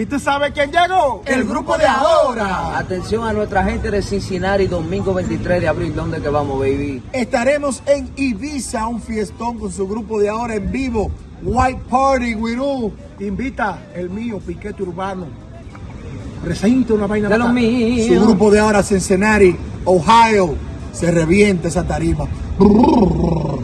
¿Y tú sabes quién llegó? El grupo de ahora. Atención a nuestra gente de Cincinnati, domingo 23 de abril, ¿dónde que vamos, baby? Estaremos en Ibiza, un fiestón con su grupo de ahora en vivo. White Party, Wirú. Invita el mío, Piquete Urbano. Presenta una vaina De lo bacana. mío. Su grupo de ahora, Cincinnati, Ohio. Se revienta esa tarima.